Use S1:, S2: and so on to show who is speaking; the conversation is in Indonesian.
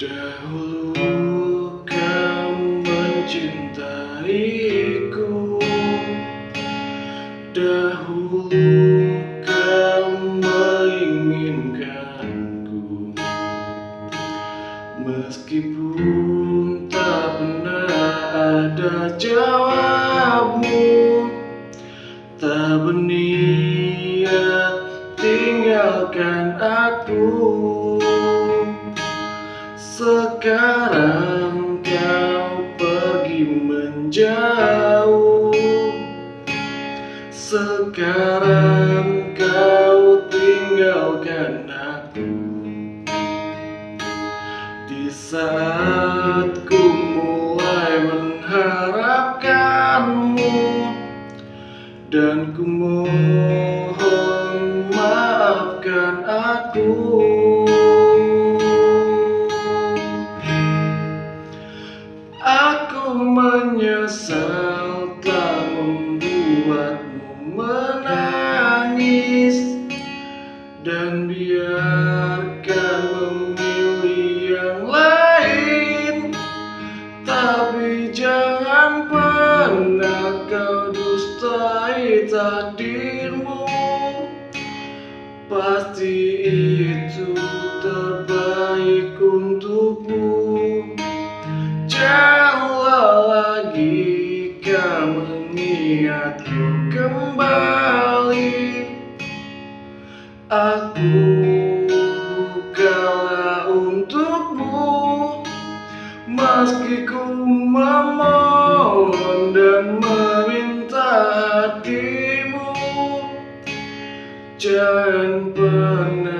S1: Dahulu kamu mencintaiku. Dahulu kamu menginginkanku. Meskipun tak pernah ada jawabmu Tak berniat tinggalkan aku sekarang kau pergi menjauh. Sekarang kau tinggalkan aku. Di saat ku mulai mengharapkanmu Dan ku mohon maafkan aku menyesal telah membuatmu menangis. Dan biarkan memilih yang lain. Tapi jangan pernah kau dustai takdirmu. Pasti jika mengingatku kembali Aku bukanlah untukmu. Meski ku memohon dan meminta hatimu Jangan pernah